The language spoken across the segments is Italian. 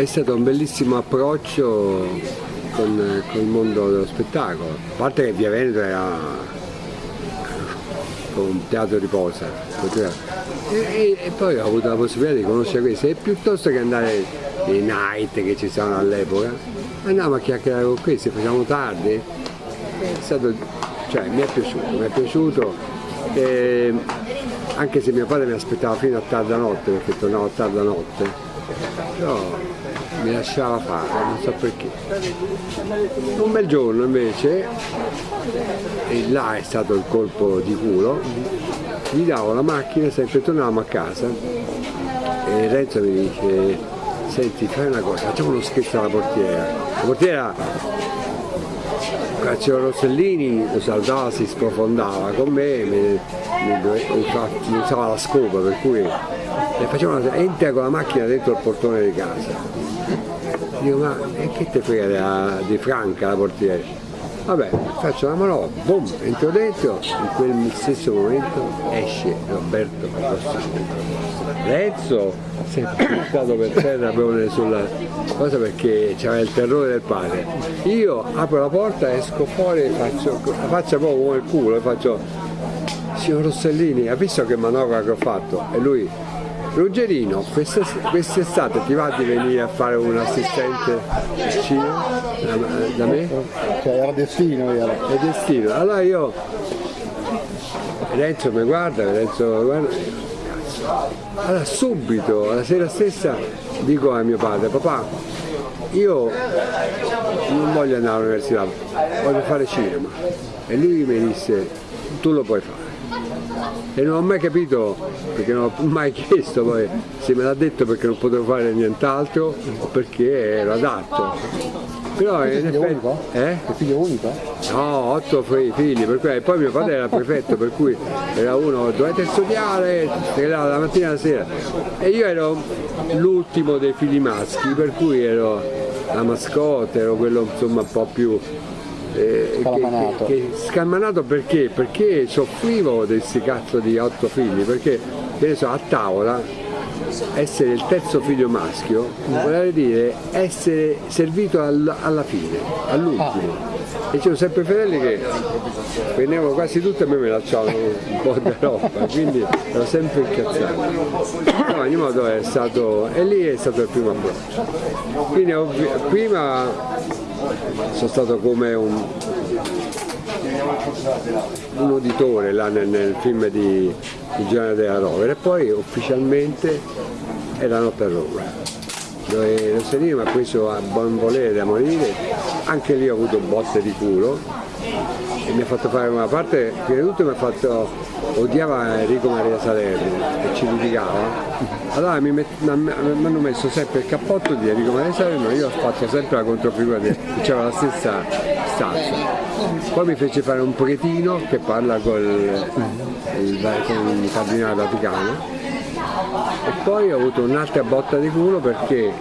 è stato un bellissimo approccio con, con il mondo dello spettacolo. A parte che Via Veneto era un teatro di posa e, e, e, poi ho avuto la possibilità di conoscere questo e piuttosto che andare nei night che ci sono all'epoca andavamo a chiacchierare con questi, facciamo tardi. È stato, cioè mi è piaciuto, mi è piaciuto. E, anche se mio padre mi aspettava fino a tarda notte perché tornavo a tarda notte. Però mi lasciava fare, non so perché. Un bel giorno invece, e là è stato il colpo di culo, gli davo la macchina, sempre tornavamo a casa e Renzo mi dice senti fai una cosa, facciamo uno scherzo alla portiera. La portiera Caccio Rossellini lo salutava, si sprofondava con me, mi, mi, mi usava la scopa per cui le facevano entra con la macchina dentro il portone di casa Dico, ma e che te frega di Franca la portiere? Vabbè, faccio la manovra, boom, entro dentro, in quel stesso momento esce Roberto Rossini. Renzo si è buttato per terra proprio sulla cosa perché c'era il terrore del padre. Io apro la porta, esco fuori, faccio, la faccio proprio come il culo e faccio signor Rossellini, ha visto che manovra che ho fatto? E lui Ruggerino, quest'estate ti va di venire a fare un assistente cinema da me? Cioè era destino era. È destino. Allora io Renzo mi guarda, Renzo guarda. Allora subito, la sera stessa, dico a mio padre, papà, io non voglio andare all'università, voglio fare cinema. E lui mi disse, tu lo puoi fare e non ho mai capito perché non ho mai chiesto poi se me l'ha detto perché non potevo fare nient'altro o perché ero adatto però è figlio effetti, unico? Eh? È figlio unico? No, otto figli, per cui, poi mio padre era prefetto, per cui era uno, dovete studiare, la mattina e la sera. E io ero l'ultimo dei figli maschi, per cui ero la mascotte, ero quello insomma un po' più eh, scalmanato. Che, che, scalmanato perché? Perché soffrivo di questi cazzo di otto figli, perché so, a tavola essere il terzo figlio maschio eh? vuol dire essere servito all, alla fine, all'ultimo. Ah. E c'erano sempre fratelli che venivano quasi tutti e a me mi lasciavano un po' di roba, quindi ero sempre incazzato. No, ogni modo è stato, e lì è stato il primo approccio. Quindi prima sono stato come un, un uditore là nel, nel film di, di Giovanni della Rovere. E poi ufficialmente è la notte a Roma dove Rossellini mi ha preso a buon volere da morire, anche lì ho avuto botte di culo. E mi ha fatto fare una parte, prima di tutto mi ha fatto, odiava Enrico Maria Salerno e ci litigava allora mi, hanno messo sempre il cappotto di Enrico Maria Salerno io ho fatto sempre la controfigura che c'era la stessa stanza. Poi mi fece fare un pochettino che parla col, il, con il cardinale Vaticano. E poi ho avuto un'altra botta di culo perché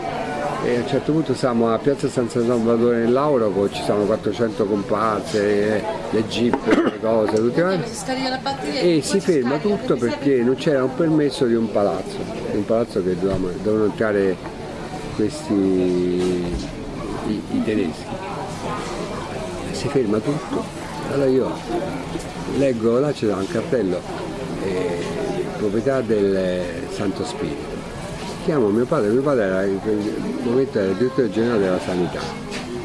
e a un certo punto siamo a Piazza San Salvatore in Lauro, ci sono 400 comparse, le jeep, le cose, tutte quante, e si ferma tutto perché non c'era un permesso di un palazzo, un palazzo che dovevano, dovevano entrare questi i, i tedeschi. Si ferma tutto, allora io leggo, là c'era un cartello, eh, proprietà del Santo Spirito chiamo mio padre, mio padre era in quel momento era il direttore generale della sanità,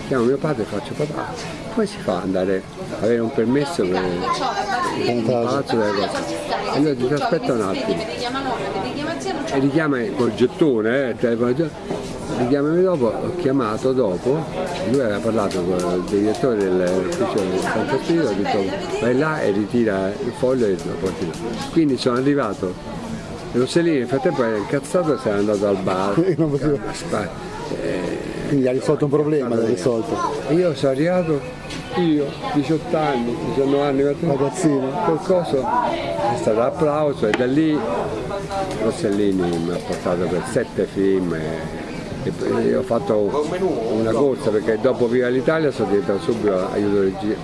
chiamo mio padre e faccio papà, come si fa ad andare avere un permesso per un palazzo delle cose? E lui dice aspetta un attimo, e richiama col gettone, eh, telefono, richiamami dopo, ho chiamato dopo, lui aveva parlato con il direttore dell'ufficio del Santo Spirito, ha detto vai là e ritira il foglio e lo porti là. Quindi sono arrivato Rossellini nel frattempo era incazzato e se n'è andato al bar. eh, Quindi ha risolto un problema, l'ha risolto. Io sono arrivato, io, 18 anni, 19 anni, ragazzino, qualcosa, è stato l'applauso e da lì Rossellini mi ha portato per sette film. E, e ho fatto una corsa perché dopo Viva l'Italia sono diventato subito aiuto regia.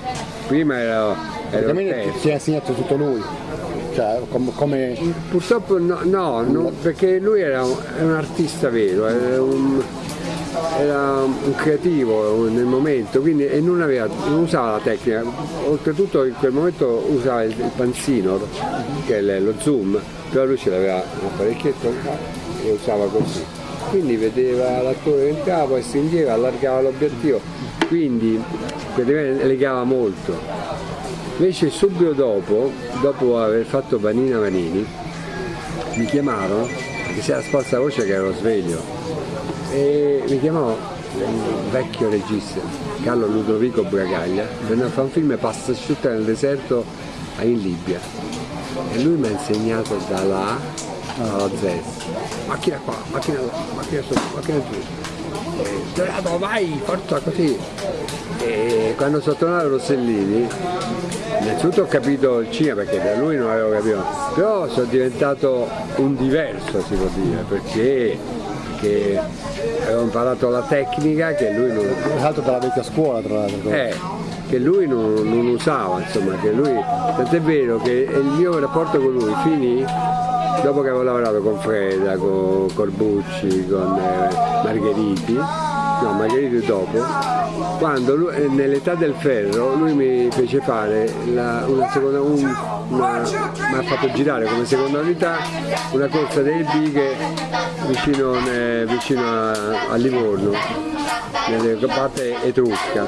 Prima ero, ero ti ha insegnato tutto lui cioè, com come... Purtroppo no, no, no, perché lui era un, un artista vero, un, era un creativo nel momento quindi, e non, aveva, non, usava la tecnica, oltretutto in quel momento usava il, il panzino che è lo zoom, però lui ce l'aveva un apparecchietto e usava così. Quindi vedeva l'attore che entrava, poi stringeva, allargava l'obiettivo, quindi legava molto. Invece subito dopo, dopo aver fatto Vanina Vanini, mi chiamarono, perché si era sparsa voce che ero sveglio, e mi chiamò un vecchio regista, Carlo Ludovico Bragaglia, venne a fare un film Pasta asciutta nel deserto in Libia. E lui mi ha insegnato dalla A alla Z, macchina qua, macchina là, macchina su, macchina giù, Dorato vai, forza così. E quando sono tornato a Rossellini, innanzitutto ho capito il cinema perché da lui non avevo capito, però sono diventato un diverso si può dire, perché, perché avevo imparato la tecnica che lui non... Tra l'altro dalla vecchia scuola tra l'altro. Eh, che lui non, non usava, insomma, che lui, tant'è vero che il mio rapporto con lui finì dopo che avevo lavorato con Freda, con Corbucci, con eh, Margheriti, no Margheriti dopo, quando eh, nell'età del ferro lui mi fece fare la, una seconda, un, una, mi ha fatto girare come seconda unità una corsa dei bighe vicino, eh, vicino a, a Livorno, nelle parte etrusca.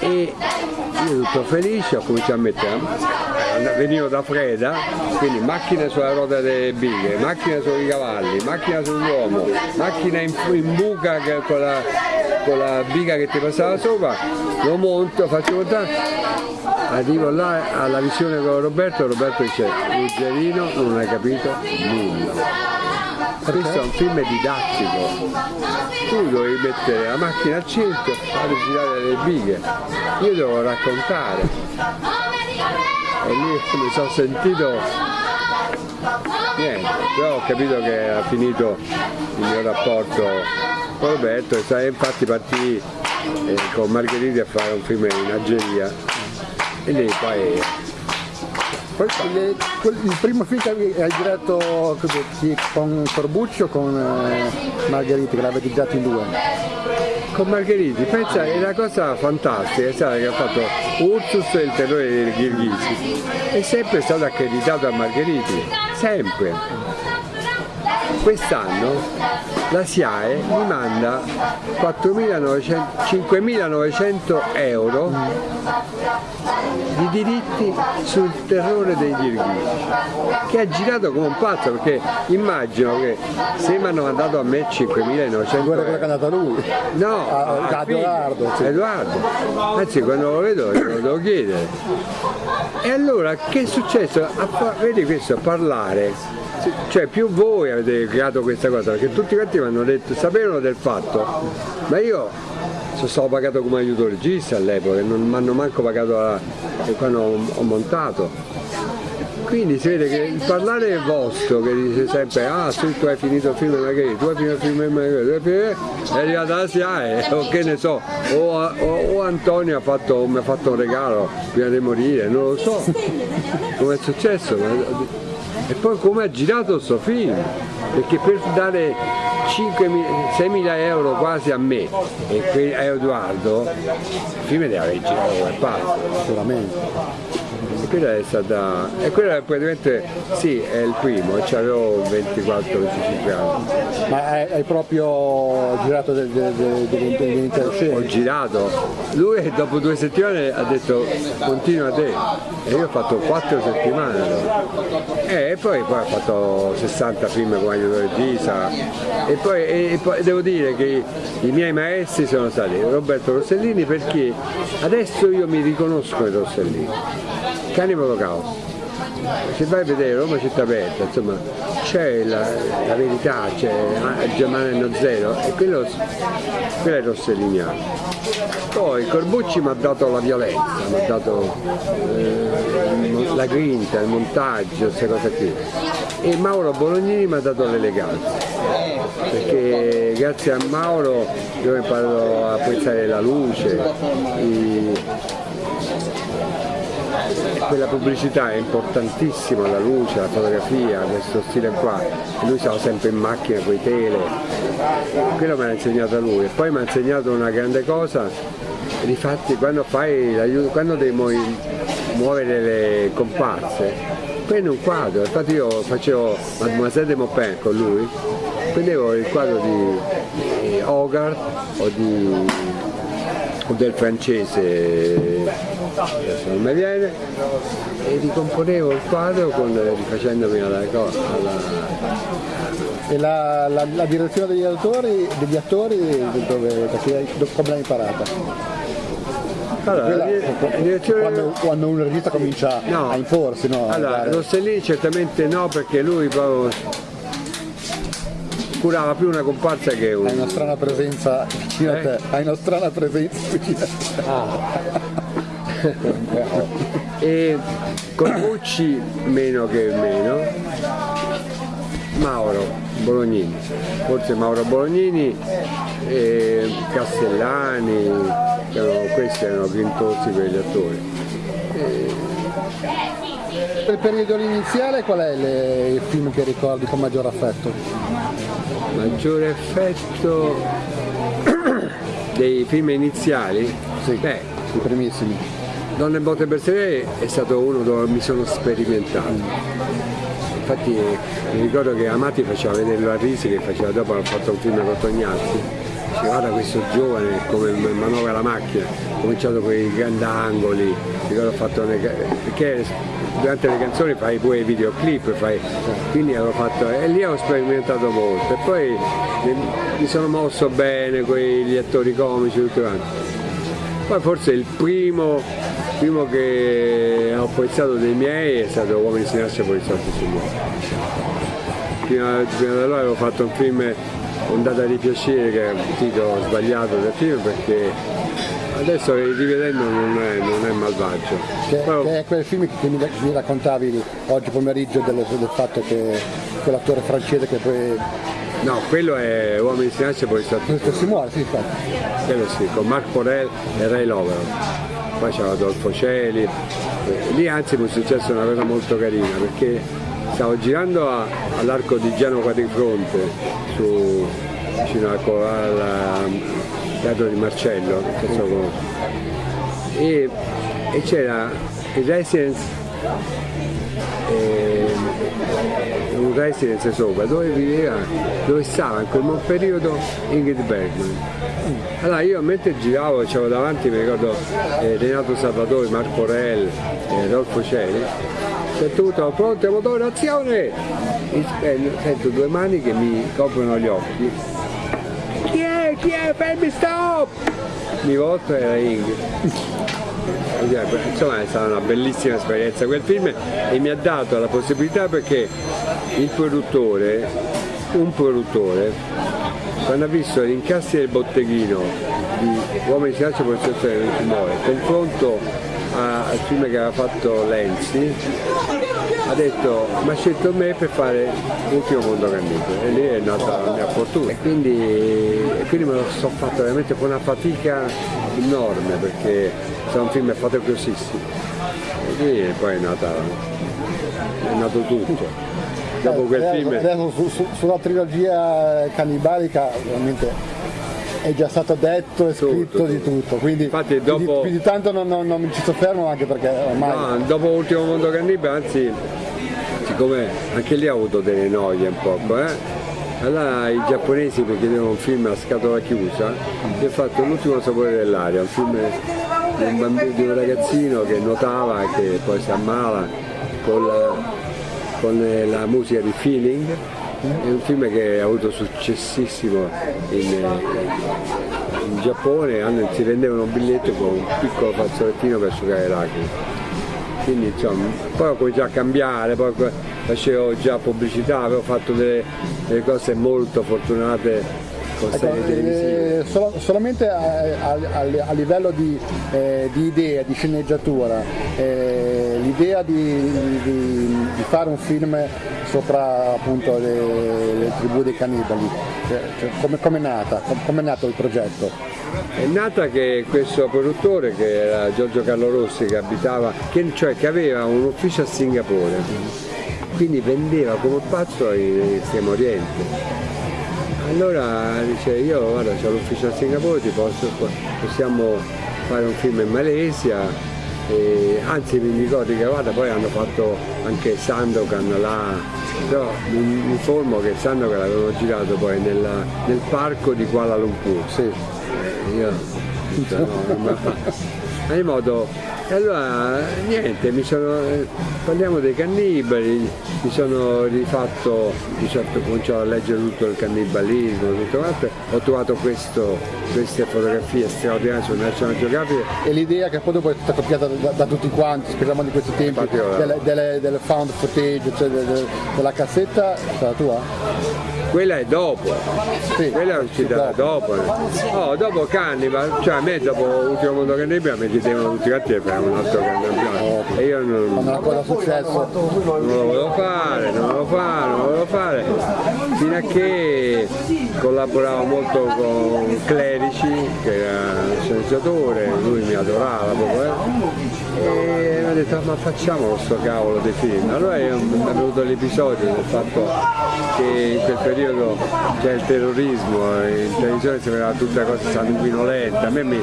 E io tutto felice ho cominciato a mettere venivo da Freda, quindi macchina sulla ruota delle bighe, macchina sui cavalli, macchina sull'uomo, macchina in, in buca con la, con la biga che ti passava sopra, lo monto, faccio montare, arrivo là alla visione con Roberto, Roberto dice Ruggerino non hai capito nulla. Questo è un film didattico, tu dovevi mettere la macchina al centro, fare girare le bighe, io devo raccontare. E lì mi sono sentito. Niente, però ho capito che ha finito il mio rapporto con Roberto. E infatti partì eh, con Margheriti a fare un film in Algeria. E lì poi poi il, il primo film che hai girato con Corbucci o con eh, Margheriti che l'avete girato in due? Con Margheriti, pensa, è una cosa fantastica, sai che ha fatto Ursus e il terrore dei Ghirghisi, è sempre stato accreditato a Margheriti, sempre quest'anno la SIAE mi manda 5.900 euro di diritti sul terrore dei Ghirghisi che ha girato come un pazzo perché immagino che se mi hanno mandato a me 5.900 euro quello che è andato a lui. No a, a Edoardo, sì. Edoardo. Anzi quando lo vedo lo devo chiedere. E allora che è successo? vedi questo parlare cioè più voi avete creato questa cosa, perché tutti quanti mi hanno detto, sapevano del fatto, ma io sono stato pagato come aiuto regista all'epoca, non mi hanno manco pagato la, quando ho, ho montato. Quindi si vede che il parlare è vostro, che dice sempre, ah sì, tu hai finito il film magari, tu hai finito il film magari, è arrivata la SIAE, o che ne so, o, o, o Antonio ha fatto, mi ha fatto un regalo prima di morire, non lo so, come è successo. E poi come ha girato questo film, perché per dare 6.000 euro quasi a me e a Edoardo, il film deve aver girato come pazzo. Sicuramente quella è stata e quella praticamente sì è il primo avevo 24-25 anni. Ma hai, proprio girato dell'intera scena? ho girato. Lui dopo due settimane ha detto continua te. E io ho fatto 4 settimane e poi, poi ho fatto 60 film come aiuto regista e poi, e poi devo dire che i miei maestri sono stati Roberto Rossellini perché adesso io mi riconosco in Rossellini Cannibal Holocaust. Se vai a vedere Roma città aperta, insomma, c'è la, la, verità, c'è Germano Zero e quello, quello è rosselliniano. Poi Corbucci mi ha dato la violenza, mi ha dato eh, la grinta, il montaggio, queste cose qui. E Mauro Bolognini mi ha dato l'eleganza, perché grazie a Mauro io ho imparato a apprezzare la luce, i, quella pubblicità è importantissima, la luce, la fotografia, questo stile qua, lui stava sempre in macchina con i tele, quello me l'ha insegnato lui. E poi mi ha insegnato una grande cosa, difatti quando, fai, quando devi muovere le comparse, prendi un quadro, infatti io facevo Mademoiselle de Maupin con lui, prendevo il quadro di, di Hogarth o di o del francese non mi viene e ricomponevo il quadro con, rifacendomi alla, alla e la, la, la, direzione degli autori, degli attori dove, come l'hai imparata? Allora, direzione... quando, quando, un regista comincia no. a imporsi, no? Allora, Rossellini certamente no perché lui proprio curava più una comparsa che una. Hai una strana presenza vicino eh? a te, hai una strana presenza vicino a te. Ah. E Corbucci meno che meno, Mauro Bolognini, forse Mauro Bolognini, e Castellani, erano, questi erano grintosi per gli attori. E... Per il periodo iniziale qual è le, il film che ricordi con maggior affetto? Maggiore affetto dei film iniziali? Sì, Beh, i primissimi. Donne Botte Berserè è stato uno dove mi sono sperimentato. Infatti mi ricordo che Amati faceva vederlo a Risi che faceva dopo ha fatto un film con Tognazzi. Dice, guarda questo giovane come manovra la macchina, ho cominciato con i grandangoli, ricordo ho fatto perché durante le canzoni fai pure i videoclip, fai, quindi avevo fatto, e lì ho sperimentato molto e poi mi sono mosso bene con gli attori comici tutti quanti. Poi forse il primo primo che ho apprezzato dei miei è stato Uomini si nasce poliziotti su prima, prima da allora avevo fatto un film Ondata di piacere che è un titolo sbagliato del film perché adesso rivedendo non è, non è malvagio. Che, Però, che, è quel film che mi, mi raccontavi oggi pomeriggio del, del fatto che quell'attore francese che poi No, quello è Uomini si nasce poi stato. Si muore, sì, infatti. Quello sì, con Marc Porel e Ray Lovero poi c'era Adolfo Celi, eh, lì anzi mi è successa una cosa molto carina perché stavo girando all'arco di Giano Quadrifronte su, vicino al, al teatro di Marcello, e, e c'era il residence eh, un residence sopra dove viveva, dove stava in quel periodo Ingrid Bergman. Allora io mentre giravo, c'avevo davanti, mi ricordo eh, Renato Salvatore, Marco Rel, eh, Rolfo Celi, c'è tutto pronto, motore, azione! E sento due mani che mi coprono gli occhi. Chi è? Chi è? Fermi, stop! Mi volto era Ingrid insomma è stata una bellissima esperienza quel film e mi ha dato la possibilità perché il produttore, un produttore, quando ha visto gli incassi del botteghino di Uomini Silenzio e Protezione del Timore, confronto al film che aveva fatto Lenzi, ha detto mi ha scelto me per fare l'ultimo mondo candito e lì è nata la mia fortuna. E quindi, e quindi me lo sono fatto veramente con una fatica enorme perché è un film fatto grossissimo e lì poi è nata è nato tutto. Dopo quel eh, film adesso su, su, sulla trilogia cannibalica ovviamente è già stato detto e scritto tutto, di tutto, quindi, Infatti, dopo... quindi, quindi tanto non, non, non, mi ci soffermo anche perché ormai... No, dopo Ultimo Mondo Cannibale, anzi, siccome anche lì ha avuto delle noie un po', eh? allora i giapponesi mi chiedevano un film a scatola chiusa e ho fatto L'ultimo sapore dell'aria, un film di un, bambino, di un ragazzino che nuotava e che poi si ammala con la, con la musica di Feeling è un film che ha avuto successissimo in, in Giappone, si vendevano un biglietto con un piccolo fazzolettino per asciugare lacrime. Quindi insomma, poi ho cominciato a cambiare, poi facevo già pubblicità, avevo fatto delle, delle cose molto fortunate ecco. Eh, sol solamente a, a, a, livello di, eh, di, idea, di sceneggiatura, eh, l'idea di, di, di, fare un film sopra appunto le, le tribù dei cannibali, cioè, cioè, come, è nata? come è nato il progetto? È nata che questo produttore, che era Giorgio Carlo Rossi, che abitava, che, cioè che aveva un ufficio a Singapore, quindi vendeva come pazzo in Estremo Oriente. Allora dice io guarda c'ho l'ufficio a Singapore, posso, possiamo fare un film in Malesia, e, anzi mi ricordo che guarda poi hanno fatto anche Sandokan là, però mi, mi informo che Sandokan l'avevano girato poi nella, nel parco di Kuala Lumpur. Sì. Eh, io, cioè, no, in modo e allora niente, mi sono, parliamo dei cannibali, mi sono rifatto, di certo cominciato a leggere tutto il cannibalismo, tutto quanto, ho trovato questo, queste fotografie straordinarie sul National Geographic. E l'idea che poi dopo è stata copiata da, da tutti quanti, speriamo di questi tempi, delle, delle, delle, found footage, cioè delle, della cassetta, è stata tua? Quella è dopo, sì, quella è uscita dopo. Oh, dopo Cannibal, cioè a me dopo Ultimo Mondo Cannibal mi chiedevano tutti quanti per un altro Cannibal e io non, non, non lo volevo fare, non lo volevo fare, non lo volevo fare, fino a che collaboravo molto con Clerici, che era un sceneggiatore, lui mi adorava proprio, eh? E mi ha detto ma facciamo questo cavolo di film. Allora è venuto l'episodio del fatto che in quel periodo c'è il terrorismo, in televisione si vedeva tutta cosa sanguinolenta, a me mi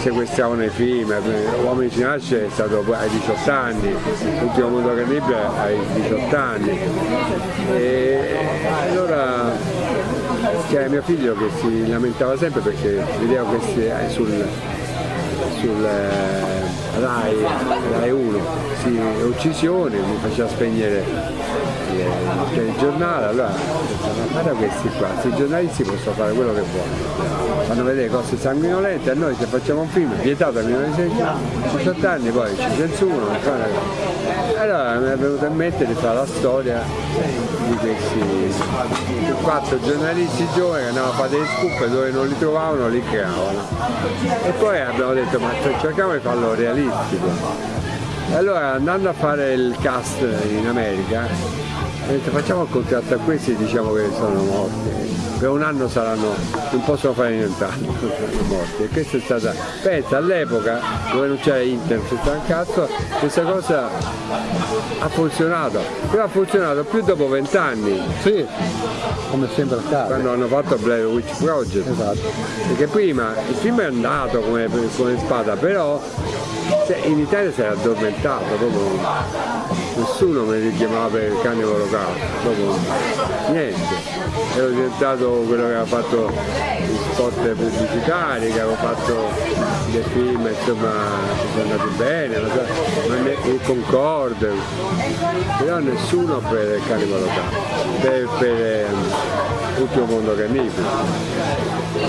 sequestravano i film, Uomini ci nasce è stato ai 18 anni, l'ultimo mondo cannibale ai 18 anni. E allora c'era mio figlio che si lamentava sempre perché vedeva questi eh, sul, sul eh, Rai, Rai 1, sì, uccisioni, mi faceva spegnere il giornale, allora guarda questi qua, questi giornalisti possono fare quello che vogliono, fanno vedere cose sanguinolente, a noi se facciamo un film vietato a 18 anni poi ci censurano, allora mi è venuto in mente di fare la storia di questi quattro giornalisti giovani che andavano a fare delle scoop dove non li trovavano li creavano. E poi abbiamo detto ma cerchiamo di farlo realistico. Allora andando a fare il cast in America facciamo il contratto a questi diciamo che sono morti, per un anno saranno, non possono fare nient'altro, sono morti. E questa è stata, pensa all'epoca dove non c'era internet, c'era un cazzo, questa cosa ha funzionato, però ha funzionato più dopo vent'anni. Sì, come sempre accade. Quando hanno fatto Blair Witch Project. Esatto. Perché prima il film è andato come, come spada, però cioè, in Italia si era addormentato, proprio nessuno mi richiamava per il cane colocado, proprio niente. Ero diventato quello che aveva fatto gli spot pubblicitari, che avevo fatto dei film, insomma, che sono andati bene, so, ma ne, il Concorde, però nessuno per il cane colocado, per, per um, Ultimo Mondo Cannibale,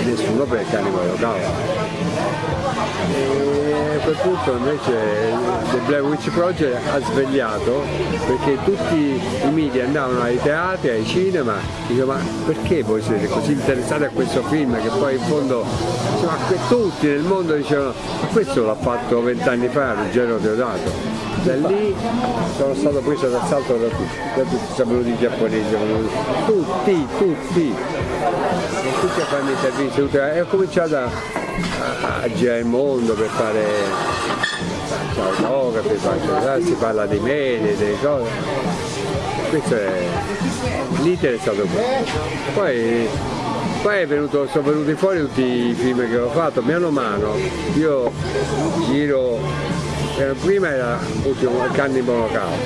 nessuno per il cane colocado e a quel punto invece The Blair Witch Project ha svegliato perché tutti i media andavano ai teatri, ai cinema, dico ma perché voi siete così interessati a questo film che poi in fondo insomma, tutti nel mondo dicevano ma questo l'ha fatto vent'anni fa Ruggero Teodato da lì sono stato preso d'assalto da tutti, da tutti sono venuti i giapponesi, tutti, tutti, tutti a farmi interviste ho cominciato a a, girare il mondo per fare autografi, si parla di me, delle cose. Questo è l'iter è stato questo. Poi, poi venuto, sono venuti fuori tutti i film che ho fatto, mano a mano io giro, eh, prima era Ultimo Cannibal Caos,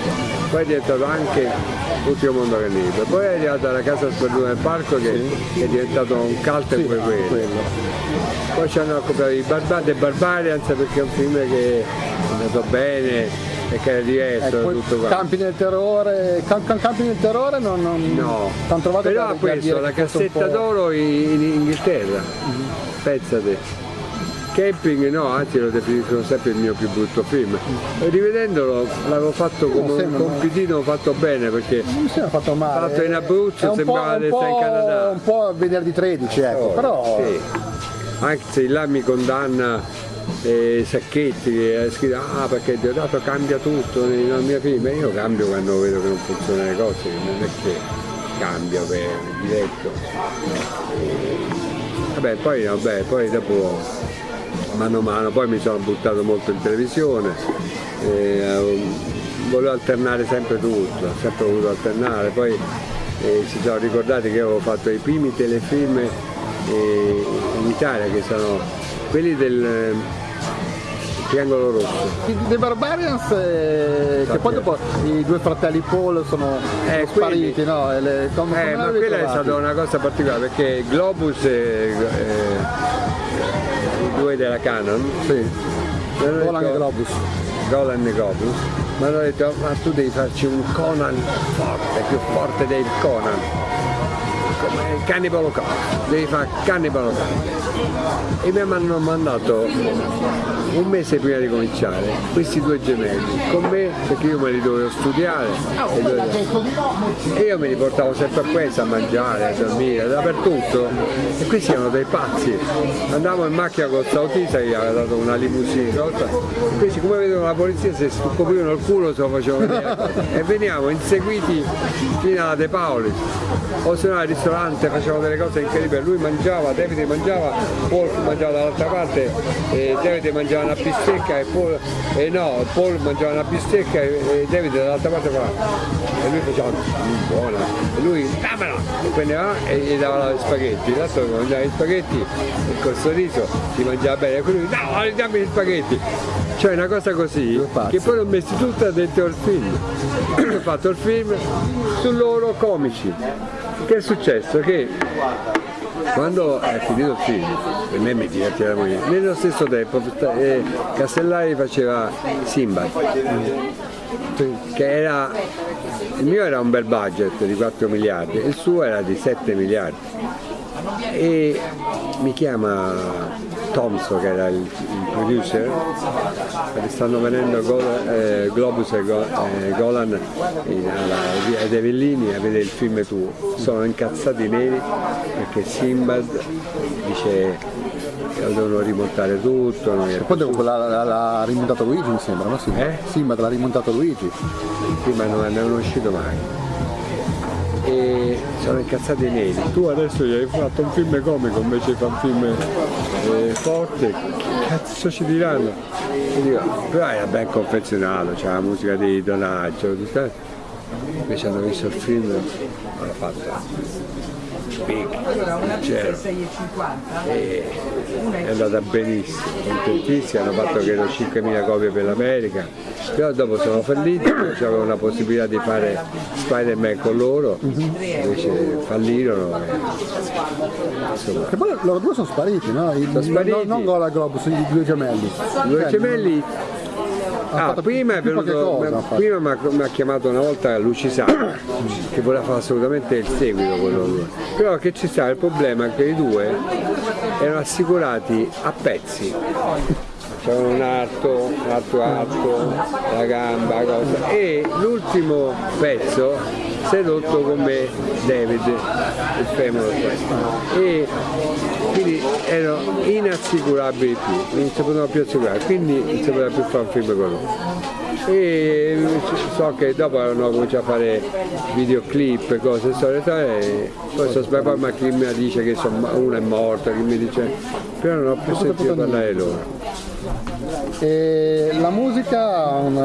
poi è diventato anche Ultimo Mondo Cannibale, poi è arrivato alla Casa Sperduta del Parco che sì. è diventato un cult sì, pure quello. quello. Poi ci hanno comprato i Barbar The Barbarians perché è un film che è andato bene e che è diverso eh, tutto qua. Campi nel terrore, camp, campi nel terrore non, non no. però ha preso la cassetta d'oro in, in, Inghilterra, mm -hmm. pensate. Camping no, anzi lo definiscono sempre il mio più brutto film. E rivedendolo l'avevo fatto come un compitino fatto bene perché non mi sembra fatto male. Fatto in Abruzzo sembrava di stare in Canada. Un po' venerdì 13, ecco, oh, però. Sì. Anche se là mi condanna eh, Sacchetti che ha scritto ah perché Deodato cambia tutto nei miei film io cambio quando vedo che non funzionano le cose non è che cambio per diretto Vabbè, poi, vabbè, poi dopo mano a mano, poi mi sono buttato molto in televisione, eh, volevo alternare sempre tutto, ho sempre voluto alternare, poi eh, si sono ricordati che avevo fatto i primi telefilm eh, in Italia che sono quelli del eh, Triangolo Rosso. The Barbarians, eh, che poi dopo i due fratelli Paul sono Eh, spariti, quelli- no? E le- come- come Eh, ma l'avete quella è trovati? stata una cosa particolare perché Globus eh, due della Canon? Sì, Golan e Globus. Golan e Globus mi hanno detto ma tu devi farci un Conan forte, più forte del Conan come il Cannibal Holocaust, devi fare Cannibal Holocaust e mi hanno mandato un mese prima di cominciare questi due gemelli con me perché io me li dovevo studiare. E, dovevo- e io me li portavo sempre a questa a mangiare, a dormire, dappertutto. E questi erano dei pazzi. Andavamo in macchina con questo che gli aveva dato una limousine questi come vedono la polizia si scoprivano il culo se lo facevano vedere. E veniamo inseguiti fino alla De Paoli o se no facevano delle cose incredibili lui mangiava, Davide mangiava Paul mangiava dall'altra parte Davide mangiava una bistecca e Paul e no, Paul mangiava una bistecca e, Davide dall'altra parte fa e lui faceva "Mm, buona e lui dammela prendeva e gli dava gli spaghetti. L'altro mangiava gli spaghetti e col sorriso si mangiava bene. E lui no dammi gli spaghetti cioè una cosa così che poi l'ho messi tutta dentro il film. Ho fatto il film su loro comici che è successo? che quando è finito il film, per me mi divertiva da morire, nello stesso tempo eh, Castellari faceva Simba, che era, il mio era un bel budget di 4 miliardi, il suo era di 7 miliardi e mi chiama Thompson che era il producer stanno venendo Gol- eh, Globus e, Go- e Golan in- alla via dei a vedere il film tuo sono incazzati neri perché Simbad dice che devono rimontare tutto non Poi dopo l'ha, l'ha- rimontato Luigi mi sembra, no? Sì, Eh? sì ma l'ha rimontato Luigi. prima non non è uscito mai e sono incazzati neri. Tu adesso gli hai fatto un film comico invece di fare un film eh, forte. Che cazzo ci diranno? E dico, però era ben confezionato c'era la musica di Donaggio invece hanno visto il film hanno fatto big leggero e è andata benissimo. Contentissimi hanno fatto credo 5.000 copie per l'America però dopo sono falliti c'avevo una possibilità di fare Spider-Man con loro invece fallirono e, insomma E poi loro due sono spariti, no? I, Sono spariti. Non, non Golan e Globus, i due gemelli. i due Cioè, gemelli Ah, prima è venuto, prima mi ha, chiamato una volta Lucisano che voleva fare assolutamente il seguito con loro. Però che ci sta il problema è che i due erano assicurati a pezzi. C'erano un arto, un altro arto, la gamba, cosa. E l'ultimo pezzo si è rotto con me David, il femore questo. E quindi erano inassicurabili più, non si potevano più assicurare, quindi non si poteva più fare un film con loro. E so che dopo hanno cominciato a fare videoclip, cose, storie, e poi sono sbagliato, ma chi mi dice che sono- uno è morto, chi mi dice, però non ho più sentito parlare loro. E la musica ha un,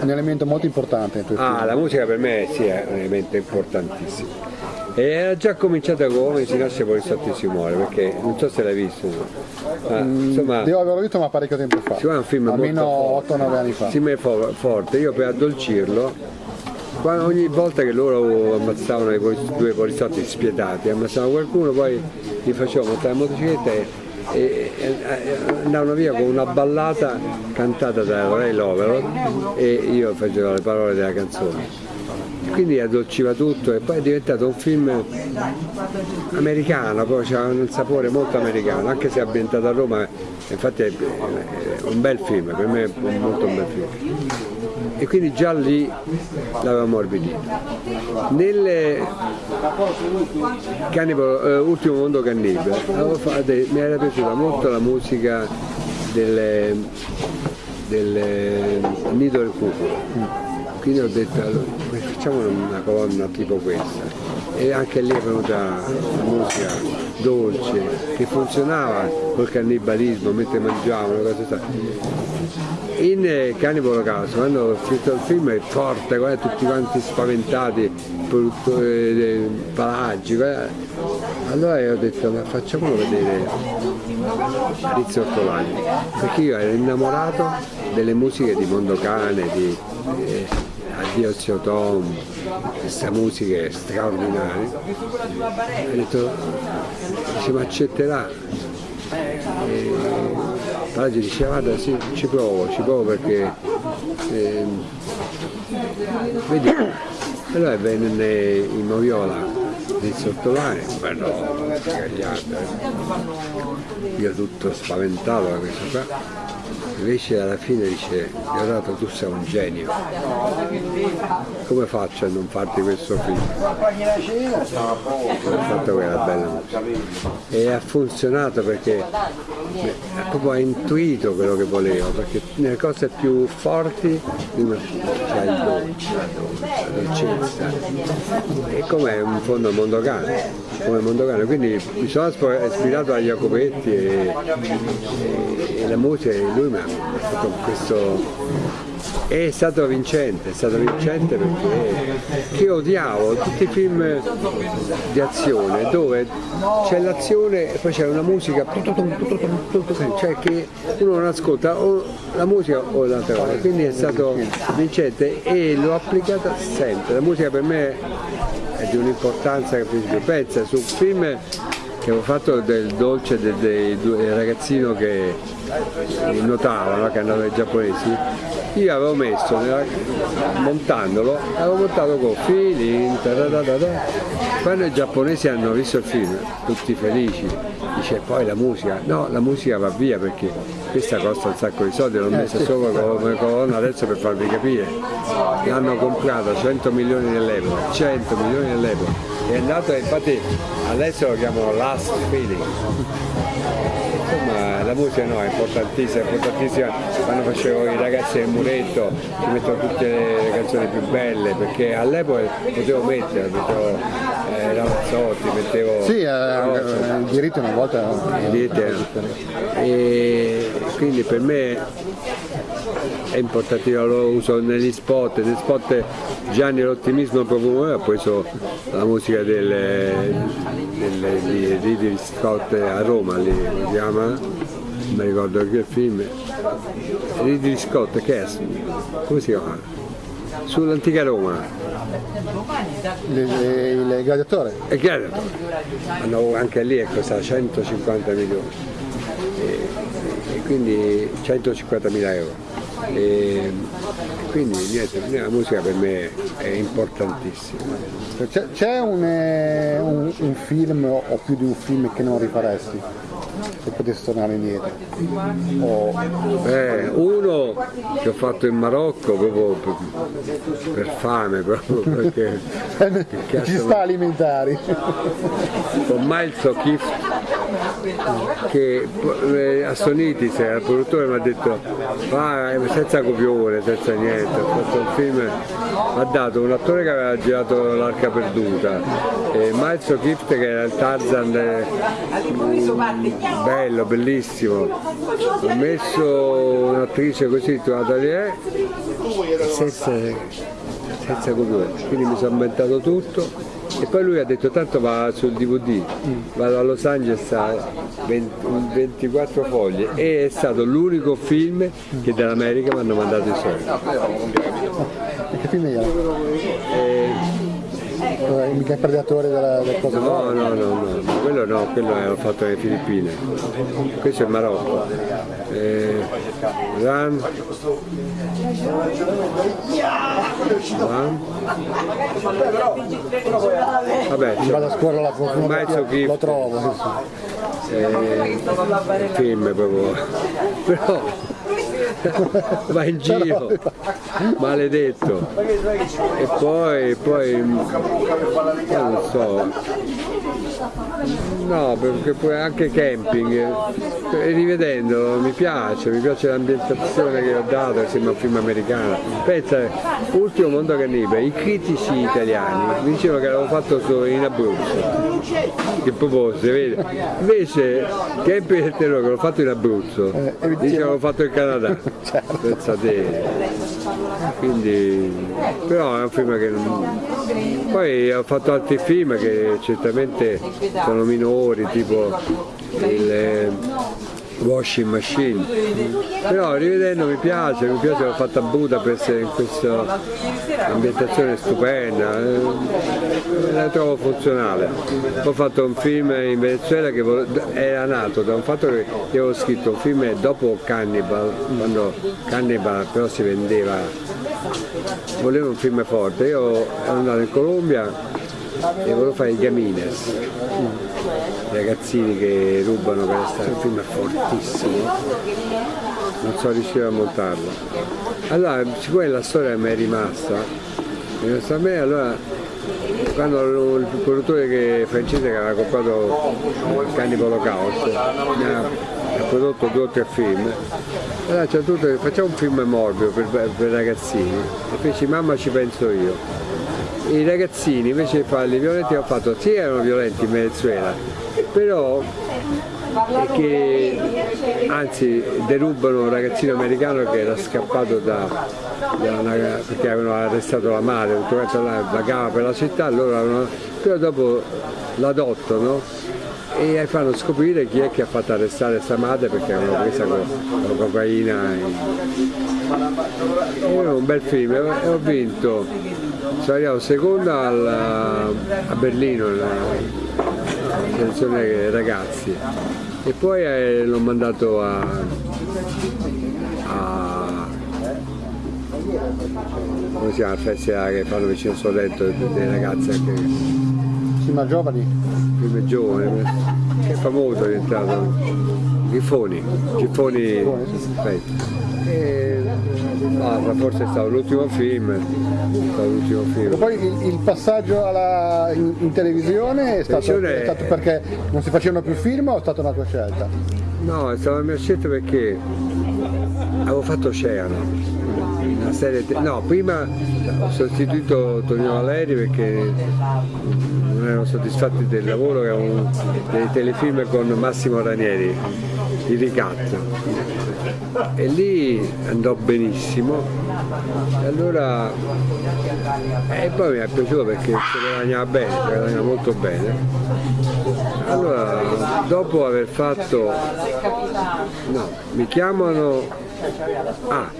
un elemento molto importante Ah, film. la musica per me sì, è un elemento importantissimo. E era già cominciata come si nasce Polistottissimo Muore, perché non so se l'hai visto, ma insomma Devo averlo visto ma parecchio tempo fa. Siccome è un film Almeno molto 8-9 anni fa. si mette fo- forte, io per addolcirlo, quando- ogni volta che loro ammazzavano i due poliziotti spietati, ammazzavano qualcuno, poi li facevo montare in motocicletta e, e- andavano via con una ballata cantata da Ray Lovero e io facevo le parole della canzone. Quindi addolciva tutto e poi è diventato un film americano, poi c'ha un sapore molto americano, anche se è ambientato a Roma, infatti è un bel film, per me è molto un bel film. E quindi già lì l'avevo ammorbidito. Nel Cannibal, eh, Ultimo Mondo Cannibale mi era piaciuta molto la musica del, del Nido del Cuculo. Quindi ho detto allora, facciamo una colonna tipo questa e anche lì venuta la musica dolce che funzionava col cannibalismo mentre mangiavano cose in eh, Cannibal Holocaust quando ho scritto il film è forte guarda, tutti quanti spaventati dei palaggi guarda. allora ho detto ma facciamolo vedere Rizzo Ortolani perché io ero innamorato delle musiche di Mondocane di eh, Addio Zio Tom queste musiche straordinarie ho detto dice ma accetterà. E Palaggi diceva guarda sì ci provo ci provo perché eh, vedi allora venne in Moviola di sottolare, bello scagliato, io tutto spaventato da questo qua invece alla fine dice Leonardo tu sei un genio. Come faccio a non farti questo film? Ho fatto quella bella e ha funzionato perché proprio ha intuito quello che volevo perché nelle cose più forti c'è il dolce la dolcezza. E come un fondo mondocane come mondocane quindi mi sono ispirato a Jacopetti e, e, e la musica e lui mi ha questo è stato vincente, è stato vincente perché io odiavo tutti i film di azione dove c'è l'azione e poi c'è una musica cioè che uno non ascolta o la musica o l'altra cosa, quindi è stato vincente e l'ho applicata sempre, la musica per me è di un'importanza che pensa. Su film avevo fatto del dolce del, del, del ragazzino che nuotava, che andava ai giapponesi, io avevo messo, nella, montandolo, avevo montato con fili, quando i giapponesi hanno visto il film, tutti felici, dice poi la musica, no la musica va via perché questa costa un sacco di soldi, l'ho messa solo come colonna adesso per farvi capire, l'hanno comprata 100 milioni dell'euro, 100 milioni dell'euro, è andato infatti adesso lo chiamano Last Feeling. Insomma la musica no, è importantissima, è importantissima quando facevo i ragazzi del muretto, ci mettevo tutte le canzoni più belle, perché all'epoca potevo mettere, mettevo eh, Ramazzotti, mettevo... Sì, eh, il diritto una volta... Il diritto e quindi per me è importantissimo, lo uso negli spot, negli spot Gianni l'ottimismo profumo ha preso la musica del, del, di Ridley Scott a Roma, lì, si chiama, non mi ricordo che film, Ridley Scott, che è? Come si chiama? Sull'antica Roma. Il gladiatore? Il gladiatore. Hanno anche lì costa 150 milioni. E, e quindi 150 mila euro. E quindi niente, la musica per me è importantissima. C'è un, eh, un, un, film o più di un film che non rifaresti? Se potessi tornare indietro? O... Eh, uno che ho fatto in Marocco proprio per, per fame, proprio perché... Ci sta alimentari. Con Miles O'Keefe che eh, a Sonitis, il produttore mi ha detto va senza copione, senza niente, ho fatto un film, ha dato un attore che aveva girato l'Arca Perduta, e Miles O'Keefe che era il Tarzan eh, bello, bellissimo, ho messo un'attrice così, trovata lì, senza, senza copione, quindi mi sono inventato tutto e poi lui ha detto tanto va sul DVD, vado a Los Angeles a 20, 24 foglie e è stato l'unico film che dall'America mi hanno mandato i soldi. Eh, mica il predatore della, del coso no, no, no, no, quello no, quello è fatto nelle Filippine. Questo è il Marocco. Eh, Run. Run. Vabbè, ci vado a scorrere la fortuna, lo trovo. Sì, sì. Eh, il film proprio. Però va in giro, maledetto. E poi, poi, non so, no, perché poi anche camping, e rivedendo mi piace, mi piace l'ambientazione che ho dato, sembra un film americano. Pensa, ultimo mondo cannibale, i critici italiani mi dicevano che l'avevo fatto solo in Abruzzo, che proprio si vede. Invece Camping del Terrore che l'ho fatto in Abruzzo, Eh, dice che l'avevo fatto in Canada. Certo. Pensate. Quindi, però è un film che non... Poi ho fatto altri film che certamente sono minori, tipo il Washing Machine. Però rivedendo mi piace, mi piace, l'ho fatto a Budapest in questa ambientazione stupenda, eh, la trovo funzionale. Ho fatto un film in Venezuela che era nato da un fatto che io avevo scritto un film dopo Cannibal, quando Cannibal però si vendeva, volevo un film forte, io ero andato in Colombia e volevo fare i Gamines, ragazzini che rubano per stare, un film fortissimo, non sono riuscito a montarlo. Allora, siccome la storia mi è rimasta, è rimasta a me, allora quando il produttore che- francese che aveva comprato il Cannibal Holocaust mi ha, ha prodotto due o tre film, allora c'è tutto, facciamo un film morbido per, per ragazzini e feci mamma ci penso io. I ragazzini invece di farli violenti hanno fatto, sì erano violenti in Venezuela, però che anzi derubano un ragazzino americano che era scappato da, da una- perché avevano arrestato la madre, tutto quanto là, vagava per la città, avevano, però dopo l'adottano e fanno scoprire chi è che ha fatto arrestare questa madre perché avevano presa con, con cocaina. E, era un bel film e ho vinto, sono arrivato seconda al- a Berlino, la selezione ragazzi e poi eh, l'ho mandato a, a come si chiama il festival che fanno vicino al Sorrento delle ragazze che Sì, ma giovani? film giovane che è famoso è diventato Giffoni Giffoni aspetta. E, basta, forse è stato l'ultimo film film poi il, il passaggio alla- in, in televisione è stato, è stato perché non si facevano più film o è stata una tua scelta? No, è stata la mia scelta perché avevo fatto Oceano, una serie no, prima ho sostituito Tonino Valeri perché non erano soddisfatti del lavoro che avevo dei telefilm con Massimo Ranieri, il ricatto. E lì andò benissimo e allora e poi mi è piaciuto perché si guadagnava bene, si guadagnava molto bene. Allora, dopo aver fatto No, mi chiamano... Ah,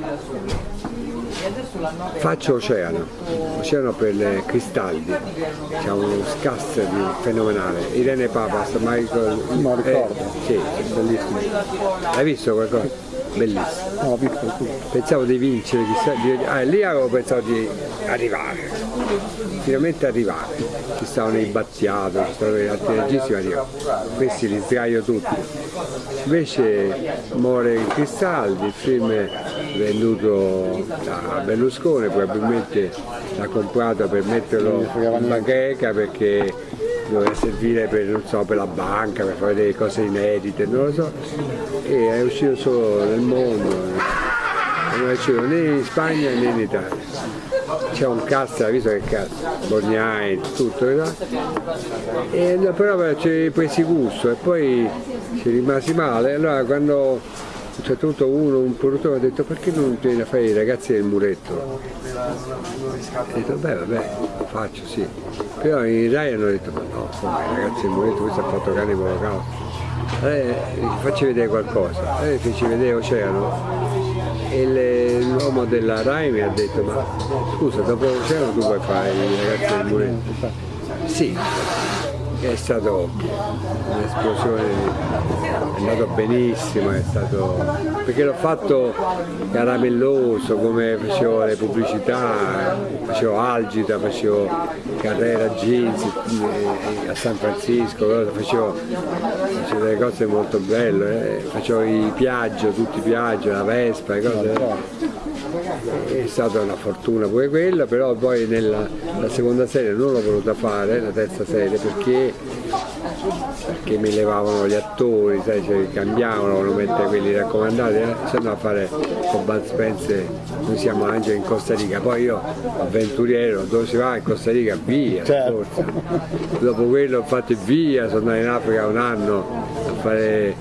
faccio Oceano, Oceano per le Cristaldi, c'è uno cast di fenomenale, Irene Papas, Michael... No, ricordo. sì, bellissimo. Hai visto qualcosa? Bellissimo. No. Pensavo di vincere, chissà, di- ah, lì avevo pensato di arrivare, finalmente arrivare. Ci stavano i Battiato, ci stavano gli altri registi, ma dico, questi li sdraio tutti. Invece muore il Cristaldi, il film è venduto da Berlusconi, probabilmente l'ha comprato per metterlo in bacheca perché doveva servire per, so, per la banca, per fare delle cose inedite, non lo so, e è uscito solo nel mondo, non è uscito né in Spagna né in Italia. C'è un cast, hai visto che cast? Borgnai, tutto, no? e, però hai presi gusto e poi ci rimasi male, allora quando un certo punto uno, un produttore ha detto perché non vieni a fare i ragazzi del muretto? Ho detto beh vabbè, lo faccio sì. Però in Rai hanno detto ma no, come i ragazzi del muretto, questo ha fatto cane con la Allora gli facci vedere qualcosa. Allora gli feci vedere Oceano e le- l'uomo della Rai mi ha detto ma scusa dopo Oceano tu puoi fare i ragazzi del muretto? Sì, è stato un'esplosione, è andato benissimo, è stato, perché l'ho fatto caramelloso come facevo le pubblicità, facevo Algita, facevo Carrera Jeans eh, a San Francisco, facevo, facevo delle cose molto belle, eh. facevo i Piaggio, tutti i Piaggio, la Vespa, cose è stata una fortuna pure quella, però poi nella seconda serie non l'ho voluta fare, la terza serie, perché, perché mi levavano gli attori, sai, cioè, cambiavano, volevano mettere quelli raccomandati, eh? se no a fare con Bud Spencer, noi siamo anche in Costa Rica, poi io avventuriero, dove si va in Costa Rica? Via, certo. dopo quello ho fatto via, sono andato in Africa un anno a fare...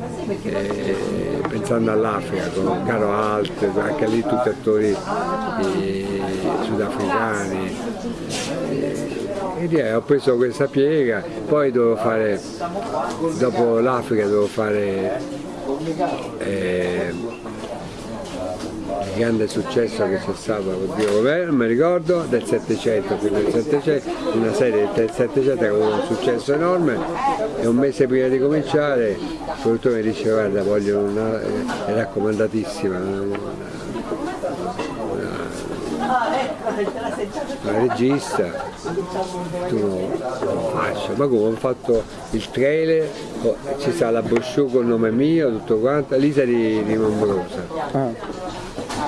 Eh, pensando all'Africa con Caro Alt, anche lì tutti attori eh, sudafricani. E ho preso questa piega, poi dovevo fare, dopo l'Africa dovevo fare eh, grande successo che c'è stato, oddio, non mi ricordo, del 700, fino del 700, una serie del 700 che ha avuto un successo enorme e un mese prima di cominciare il produttore mi dice guarda voglio una, è raccomandatissima, una, una, una regista, tu non faccio, ma come ho fatto il trailer, ci sta la brochure con il nome mio, tutto quanto, Lisa di, di Mombrosa. Ah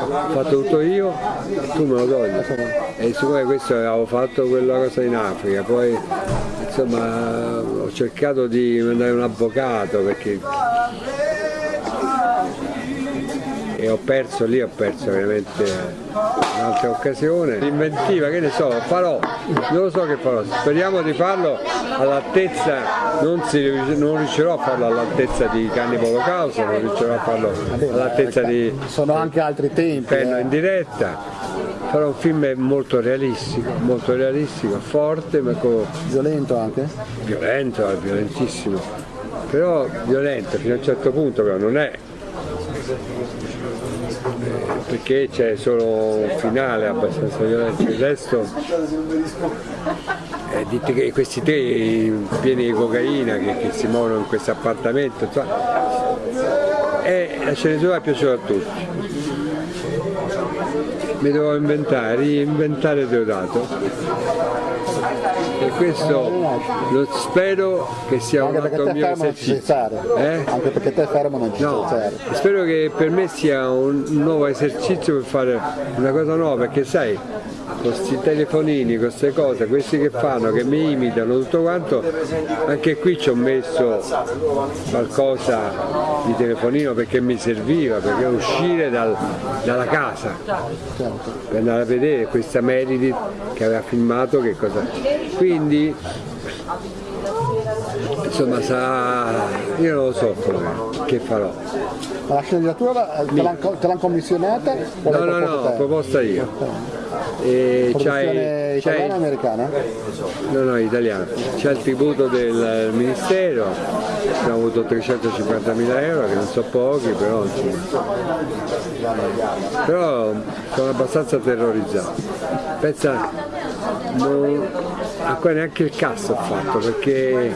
ho fatto tutto io, tu me lo togli. E siccome questo avevo fatto quella cosa in Africa, poi insomma ho cercato di mandare un avvocato perché ho perso lì, ho perso veramente un'altra occasione. L'inventiva, che ne so, farò, non lo so che farò, speriamo di farlo all'altezza, non, non, riuscirò a farlo all'altezza di Cannibal Holocausto, non riuscirò a farlo all'altezza di... Sono anche altri tempi. Penno eh. in diretta, però un film molto realistico, molto realistico, forte, ma con... Violento anche? Violento, violentissimo, però violento fino a un certo punto però non è perché c'è solo un finale abbastanza violento, il resto è di questi tre pieni di cocaina che, che si muovono in questo appartamento e la sceneggiatura è piaciuta a tutti. Mi devo inventare, reinventare Deodato e questo lo spero che sia un altro mio esercizio. Eh? Anche perché te fermo non ci no, Spero che per me sia un nuovo esercizio per fare una cosa nuova, perché sai, con questi telefonini, queste cose, questi che fanno, che mi imitano, tutto quanto, anche qui ci ho messo qualcosa di telefonino perché mi serviva, perché uscire dal, dalla casa per andare a vedere questa Meredith che aveva filmato che cosa. Quindi insomma sa, io non lo so che farò. Ma la sceneggiatura te l'hanno commissionata? No, no, no, proposta io. E c'hai, italiana o americana? No, no, italiana. C'è il tributo del Ministero, abbiamo avuto 350 mila euro, che non so pochi, però. Però sono abbastanza terrorizzato. Pensa, non, ancora neanche il cazzo ho fatto perché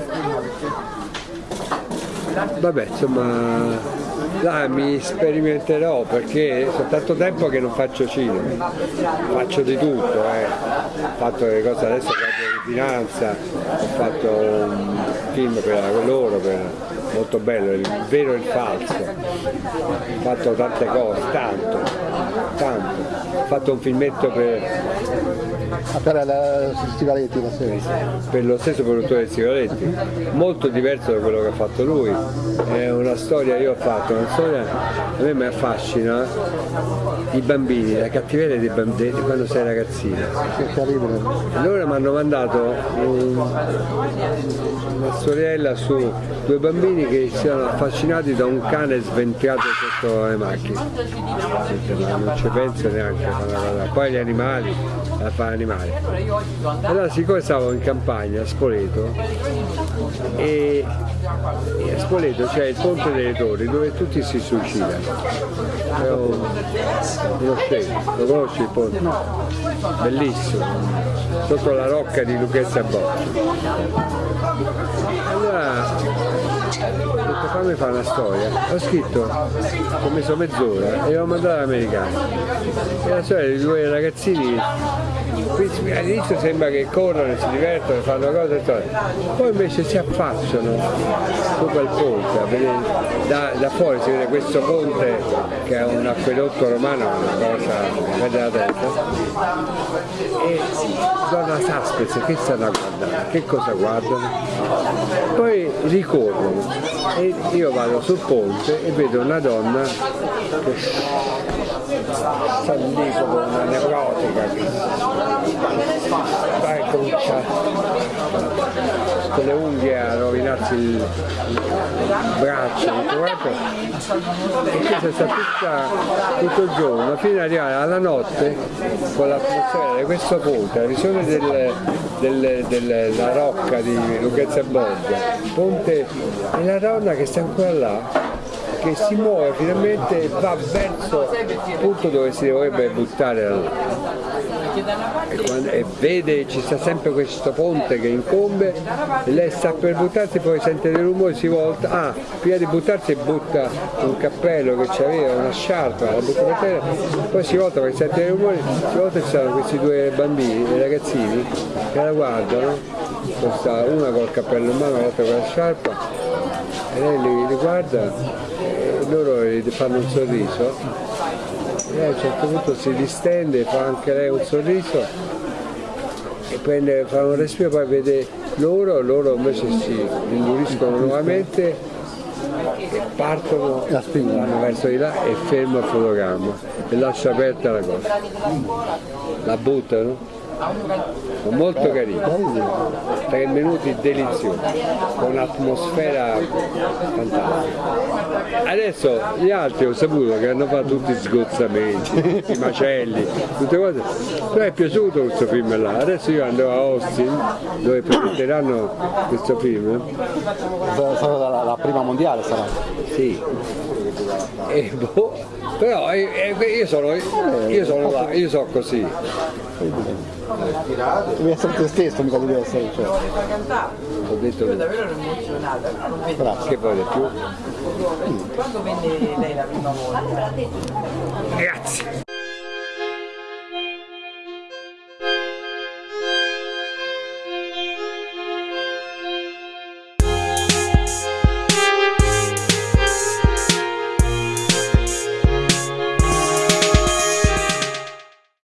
vabbè insomma là mi sperimenterò perché sono tanto tempo che non faccio cinema, faccio di tutto, eh. ho fatto delle cose adesso faccio di finanza, ho fatto un film per loro, per, molto bello, il vero e il falso, ho fatto tante cose, tanto, tanto, ho fatto un filmetto per Ah, per la Stivaletti la serie? Per lo stesso produttore di Stivaletti, molto diverso da quello che ha fatto lui. È una storia, io ho fatto una storia, a me mi affascina i bambini, la cattiveria dei bambini quando sei ragazzina. Allora mi hanno mandato un, una storiella su due bambini che si sono affascinati da un cane sventriato sotto le macchine. Non ci penso neanche. Poi gli animali, la fa animale. Allora siccome stavo in campagna a Spoleto e, e a Spoleto c'è il ponte delle torri dove tutti si suicidano. È un, uno scemo, lo conosci il ponte? bellissimo, sotto la rocca di Lucchezza Boccia. Allora detto fammi fare una storia, ho scritto, ho messo mezz'ora e l'ho mandato all'americano. E la storia di due ragazzini all'inizio sembra che corrono, si divertono, fanno cose, poi invece si affacciano su quel ponte, da, da, fuori si vede questo ponte che è un acquedotto romano, una cosa vede la testa, e donna Saspez che stanno a guardare, che cosa guardano? Poi ricorrono e io vado sul ponte e vedo una donna che sta lì come una neurotica vai a cominciare con le unghie a rovinarsi il, braccio tutto quanto e questa sta tutta, tutto il giorno fino ad arrivare alla notte con l'atmosfera di questo ponte la visione del, del, della rocca di Lucchezza Borgia. Ponte e la donna che sta ancora là che si muove finalmente e va verso il punto dove si dovrebbe buttare la e, quando, e vede ci sta sempre questo ponte che incombe lei sta per buttarsi poi sente dei rumori si volta ah prima di buttarsi butta un cappello che aveva una sciarpa la butta per terra poi si volta perché sente dei rumori si volta ci sono questi due bambini dei ragazzini che la guardano una col cappello in mano l'altra con la sciarpa e lei li, li guarda loro gli fanno un sorriso e a un certo punto si distende, fa anche lei un sorriso e prende, fa un respiro poi vede loro, loro invece si induriscono nuovamente e partono, vanno verso di là e ferma il fotogramma e lascia aperta la cosa. La buttano molto carino, tre minuti deliziosi, con un'atmosfera fantastica. Adesso gli altri ho saputo che hanno fatto tutti sgozzamenti, i macelli, tutte cose, però è piaciuto questo film là, adesso io andrò a Austin dove presenteranno questo film. Sarà la, la prima mondiale sarà? Sì. E boh, però eh, eh, io sono, io sono là, io sono così. Devi essere te stesso, mica devi essere. Cioè. Ho detto Io davvero ero emozionata, non vedo. Che vuole più? Quando venne lei la prima volta? Grazie.